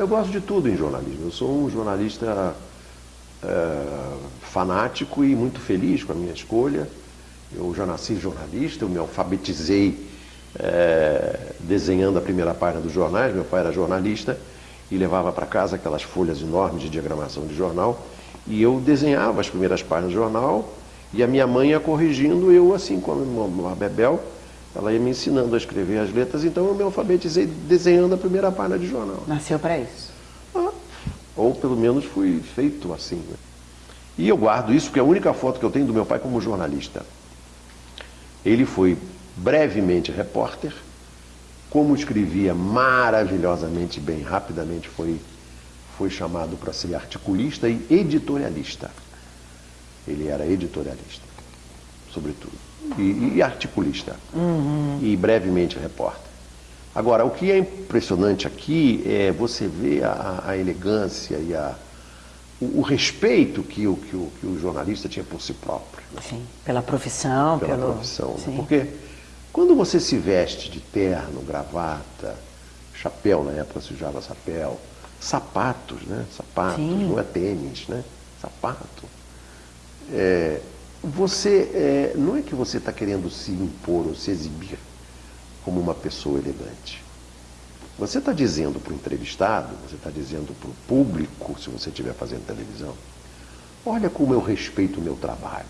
Eu gosto de tudo em jornalismo. Eu sou um jornalista é, fanático e muito feliz com a minha escolha. Eu já nasci jornalista, eu me alfabetizei é, desenhando a primeira página dos jornais. Meu pai era jornalista e levava para casa aquelas folhas enormes de diagramação de jornal. E eu desenhava as primeiras páginas do jornal e a minha mãe ia corrigindo, eu assim como uma Bebel, ela ia me ensinando a escrever as letras, então eu me alfabetizei desenhando a primeira página de jornal. Nasceu para isso? Ah, ou pelo menos fui feito assim. Né? E eu guardo isso porque é a única foto que eu tenho do meu pai como jornalista. Ele foi brevemente repórter, como escrevia maravilhosamente bem, rapidamente foi, foi chamado para ser articulista e editorialista. Ele era editorialista, sobretudo, e, e articulista, uhum. e brevemente repórter. Agora, o que é impressionante aqui é você ver a, a elegância e a, o, o, respeito que o, que, o, que o jornalista tinha por si próprio. Né? Sim, pela profissão. Pela pelo... profissão. Né? Porque quando você se veste de terno, gravata, chapéu, na época se usava chapéu, sapatos, né? Sapatos, Sim. não é tênis, né? Sapato é, você é, não é que você está querendo se impor ou se exibir como uma pessoa elegante. Você está dizendo para o entrevistado, você está dizendo para o público, se você estiver fazendo televisão, olha como eu respeito o meu trabalho.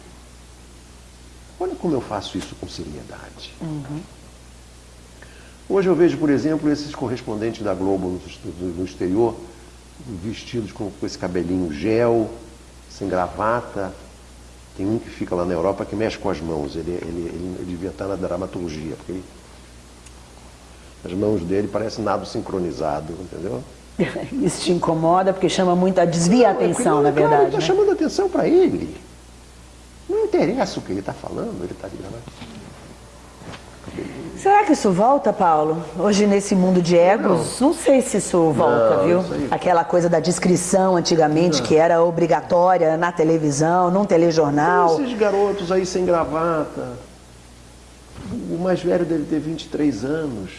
Olha como eu faço isso com seriedade. Uhum. Hoje eu vejo, por exemplo, esses correspondentes da Globo no, exterior, vestidos com, com esse cabelinho gel, sem gravata, tem um que fica lá na Europa que mexe com as mãos. Ele, ele, ele, ele devia estar na dramaturgia, porque ele, as mãos dele parecem nado sincronizado, entendeu? Isso te incomoda porque chama muito a desvia a atenção, não, na verdade. Está né? chamando a atenção para ele. Não interessa o que ele está falando, ele está gravando. Será que isso volta, Paulo? Hoje nesse mundo de egos, não, não sei se isso volta, não, viu? Isso Aquela coisa da descrição antigamente, não. que era obrigatória na televisão, num telejornal. Esses garotos aí sem gravata, o mais velho deve ter 23 anos,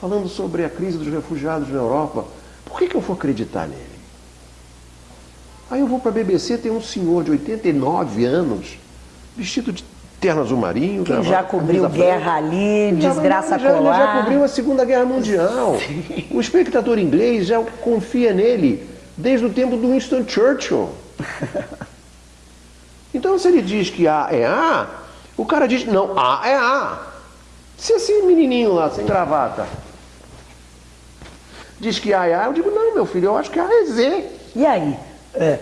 falando sobre a crise dos refugiados na Europa. Por que, que eu vou acreditar nele? Aí eu vou para a BBC, tem um senhor de 89 anos, vestido de terno azul marinho. Que já cobriu guerra ali, desgraça já, colar. Já cobriu a Segunda Guerra Mundial. Sim. O espectador inglês já confia nele desde o tempo do Winston Churchill. Então se ele diz que A é A, o cara diz, não, A é A. Se esse menininho lá, sem gravata, diz que A é A, eu digo, não, meu filho, eu acho que A é Z. E aí? É.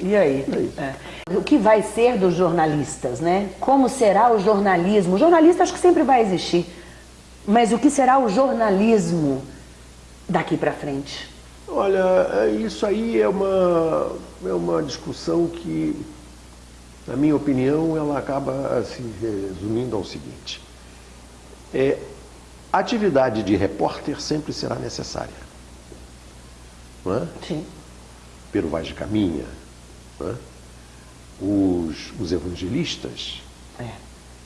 E aí? É. O que vai ser dos jornalistas, né? Como será o jornalismo? O jornalista acho que sempre vai existir. Mas o que será o jornalismo daqui para frente? Olha, é, isso aí é uma, é uma discussão que, na minha opinião, ela acaba se resumindo ao seguinte. É, a atividade de repórter sempre será necessária. Não é? Sim. Pero Vaz de Caminha, né? Os, os evangelistas, é.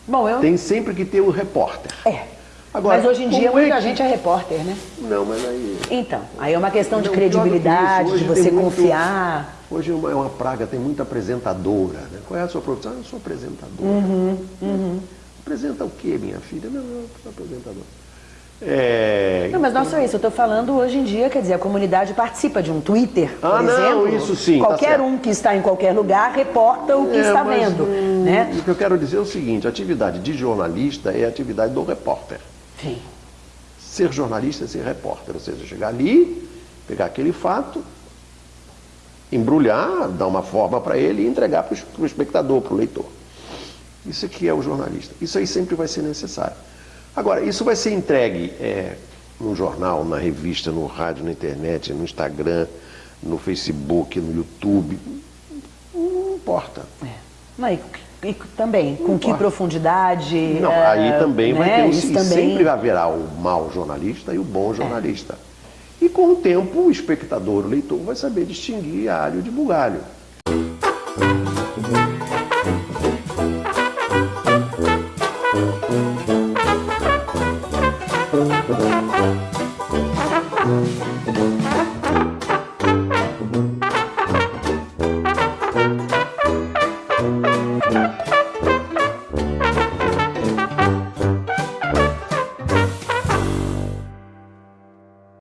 Bom, eu... tem sempre que ter o repórter. É. Agora, mas hoje em dia muita é que... gente é repórter, né? Não, mas aí... Então, aí é uma questão não, de credibilidade, de você confiar. Muito... Hoje é uma, é uma, praga, tem muita apresentadora. Né? Qual é a sua profissão? Eu sou apresentadora. Uhum, uhum. Apresenta o quê, minha filha? Não, eu sou apresentadora. É... Não, mas não só isso, eu estou falando hoje em dia, quer dizer, a comunidade participa de um Twitter, por ah, exemplo. Não, isso sim. Tá qualquer tá um que está em qualquer lugar reporta o que é, está vendo. Hum, né? O que eu quero dizer é o seguinte, a atividade de jornalista é a atividade do repórter. Sim. Ser jornalista é ser repórter, ou seja, chegar ali, pegar aquele fato, embrulhar, dar uma forma para ele e entregar para o espectador, para o leitor. Isso aqui é o jornalista. Isso aí sempre vai ser necessário. Agora, isso vai ser entregue é, no jornal, na revista, no rádio, na internet, no Instagram, no Facebook, no YouTube. Não importa. É. Não, e, e também, não com importa. que profundidade? Não, é, aí também né? vai ter um, isso também... sempre haverá o mau jornalista e o bom é. jornalista. E com o tempo, o espectador, o leitor, vai saber distinguir alho de bugalho. Música Thank you.